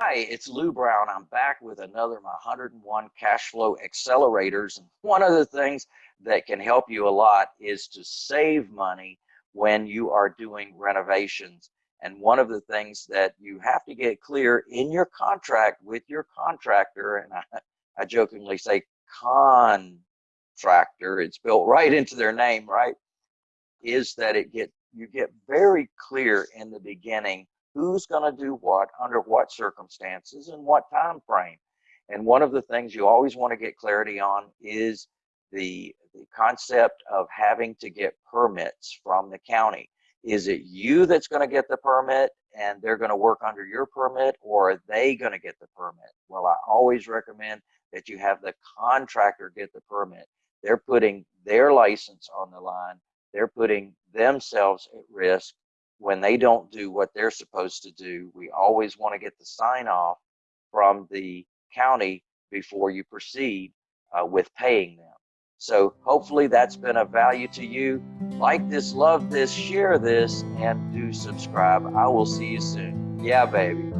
Hi, it's Lou Brown. I'm back with another my 101 cash flow accelerators. And one of the things that can help you a lot is to save money when you are doing renovations. And one of the things that you have to get clear in your contract with your contractor, and I, I jokingly say contractor, it's built right into their name, right? Is that it get you get very clear in the beginning who's going to do what under what circumstances and what time frame. And one of the things you always want to get clarity on is the, the concept of having to get permits from the county. Is it you that's going to get the permit and they're going to work under your permit or are they going to get the permit? Well, I always recommend that you have the contractor get the permit. They're putting their license on the line. They're putting themselves at risk when they don't do what they're supposed to do, we always want to get the sign off from the county before you proceed uh, with paying them. So hopefully that's been of value to you. Like this, love this, share this, and do subscribe. I will see you soon. Yeah, baby.